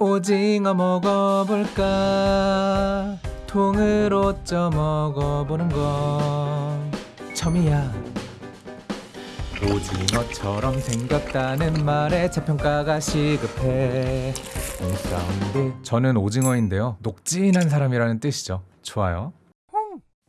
오징어 먹어볼까? 통으로 쪄 먹어보는 건 처음이야. 오징어처럼 생겼다는 말에 재평가가 시급해. 사운드. 저는 오징어인데요. 녹진한 사람이라는 뜻이죠. 좋아요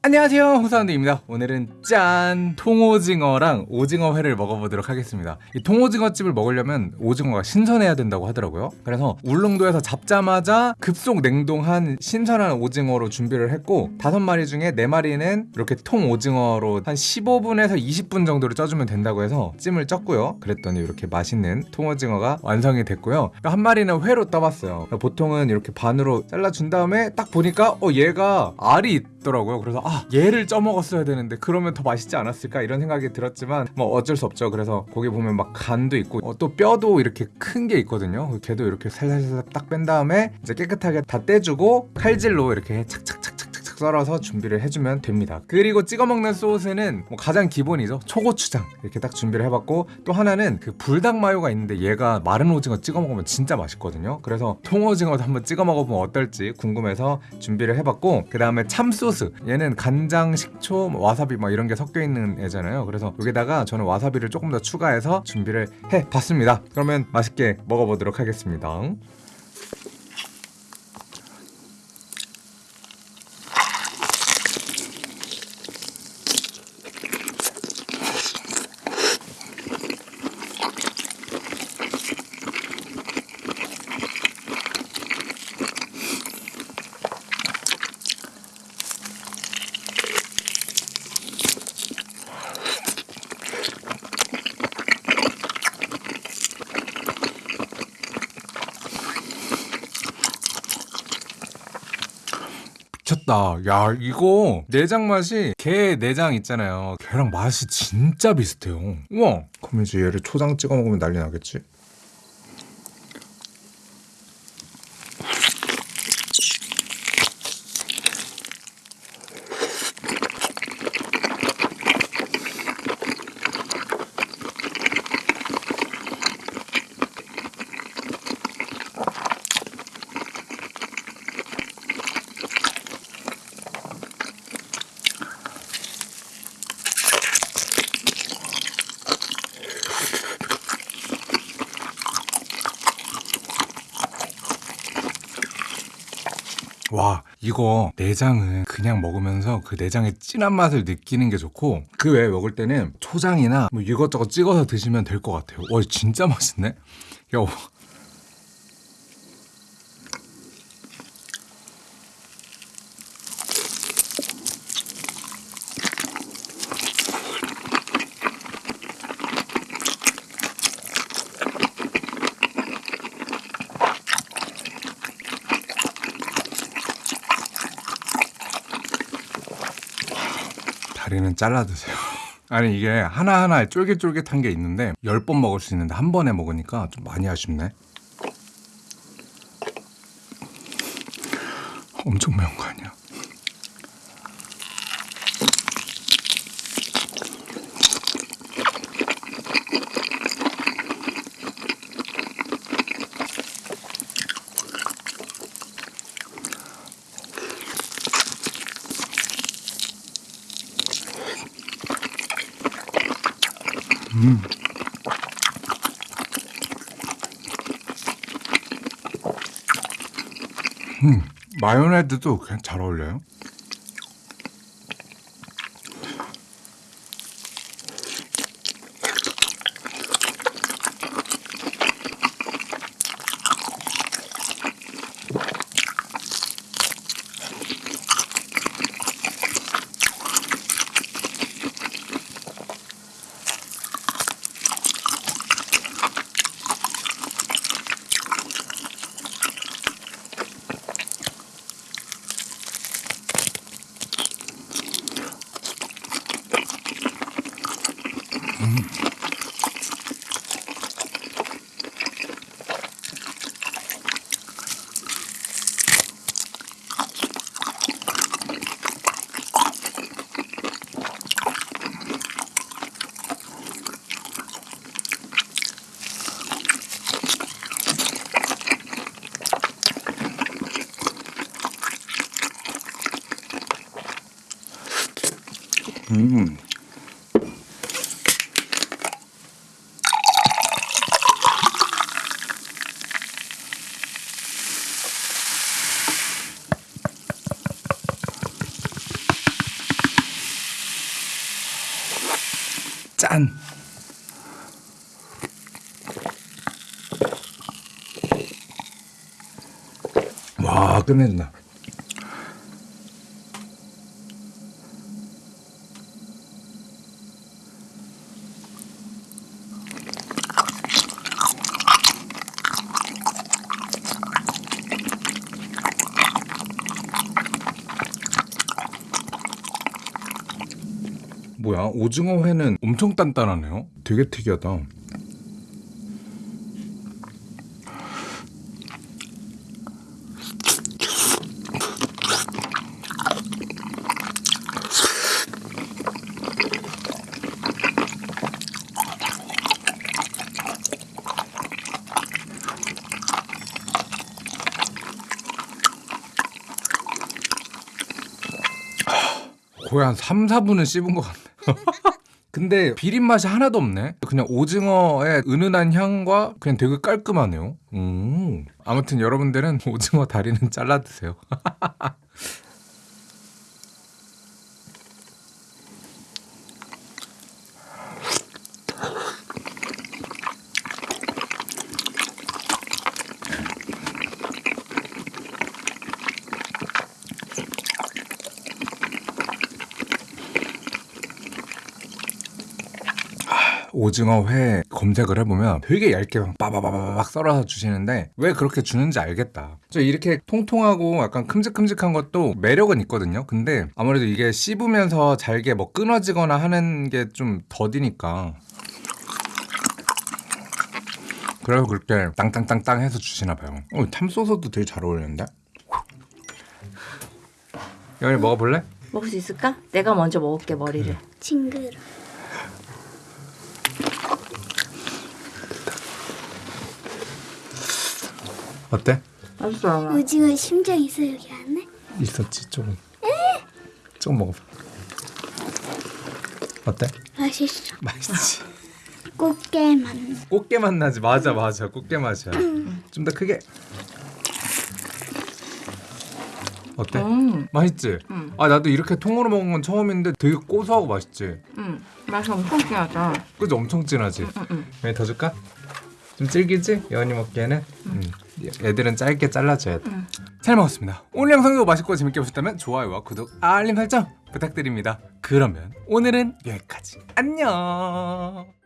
안녕하세요. 홍사운드입니다. 오늘은 찐 통오징어랑 오징어회를 먹어보도록 하겠습니다. 이 통오징어찜을 먹으려면 오징어가 신선해야 된다고 하더라고요. 그래서 울릉도에서 잡자마자 급속 냉동한 신선한 오징어로 준비를 했고 다섯 마리 중에 네 마리는 이렇게 통오징어로 한 15분에서 20분 정도를 쪄주면 된다고 해서 찜을 쪘고요. 그랬더니 이렇게 맛있는 통오징어가 완성이 됐고요. 한 마리는 회로 떠봤어요. 보통은 이렇게 반으로 잘라준 다음에 딱 보니까 어 얘가 알이 있더라고요. 그래서 아 얘를 쪄먹었어야 되는데 그러면 더 맛있지 않았을까? 이런 생각이 들었지만 뭐 어쩔 수 없죠. 그래서 거기 보면 막 간도 있고 어, 또 뼈도 이렇게 큰 게 있거든요. 걔도 이렇게 살살살 딱 뺀 다음에 이제 깨끗하게 다 떼주고 칼질로 이렇게 착착착착 썰어서 준비를 해주면 됩니다. 그리고 찍어 먹는 소스는 뭐 가장 기본이죠. 초고추장. 이렇게 딱 준비를 해봤고 또 하나는 그 불닭 마요가 있는데 얘가 마른 오징어 찍어 먹으면 진짜 맛있거든요. 그래서 통오징어도 한번 찍어 먹어보면 어떨지 궁금해서 준비를 해봤고 그 다음에 참소스. 얘는 간장, 식초, 뭐 와사비 막 이런 게 섞여 있는 애잖아요. 그래서 여기다가 저는 와사비를 조금 더 추가해서 준비를 해봤습니다. 그러면 맛있게 먹어보도록 하겠습니다 미쳤다. 야, 이거 내장 맛이 게 내장 있잖아요. 걔랑 맛이 진짜 비슷해요. 우와. 그럼 이제 얘를 초장 찍어 먹으면 난리 나겠지? 와 이거 내장은 그냥 먹으면서 그 내장의 진한 맛을 느끼는 게 좋고 그 외에 먹을 때는 초장이나 뭐 이것저것 찍어서 드시면 될 것 같아요. 와 진짜 맛있네. 야 다리는 잘라 드세요. 아니 이게 하나하나 쫄깃쫄깃한 게 있는데 10번 먹을 수 있는데 한 번에 먹으니까 좀 많이 아쉽네. 엄청 매운 거 아니야? 음. 음, 마요네즈도 그냥 잘 어울려요. 음. 짠. 와 끝내준다. 뭐야 오징어 회는 엄청 단단하네요. 되게 특이하다. 거의 한 3, 4분은 씹은 것 같네. 근데 비린 맛이 하나도 없네. 그냥 오징어의 은은한 향과 그냥 되게 깔끔하네요. 음. 아무튼 여러분들은 오징어 다리는 잘라 드세요. 오징어 회 검색을 해보면 되게 얇게 막 빠바바바박 썰어서 주시는데 왜 그렇게 주는지 알겠다. 저 이렇게 통통하고 약간 큼직큼직한 것도 매력은 있거든요. 근데 아무래도 이게 씹으면서 잘게 뭐 끊어지거나 하는 게 좀 더디니까. 그래서 그렇게 땅땅땅땅 해서 주시나 봐요. 어, 탐소서도 되게 잘 어울리는데? 영이 먹어볼래? 먹을 수 있을까? 내가 먼저 먹을게 머리를. 징그러. 어때? 맛있어. 오징어 심장 있어 여기 안에? 있었지 조금. 조금 먹어봐. 어때? 맛있어. 맛있지. 꽃게 맛. 꽃게 맛 나지 맞아 맞아 꽃게 맛이야 좀 더 크게 어때? 음, 맛있지? 음. 아 나도 이렇게 통으로 먹은 건 처음인데 되게 고소하고 맛있지? 음, 맛이 엄청 진하다. 그지 엄청 진하지? 음, 음. 왜더 줄까? 좀 질기지? 여은이 먹기에는 음. 애들은 짧게 잘라줘야 돼. 음. 잘 먹었습니다. 오늘 영상도 맛있고 재밌게 보셨다면 좋아요와 구독, 알림 설정 부탁드립니다. 그러면 오늘은 여기까지. 안녕.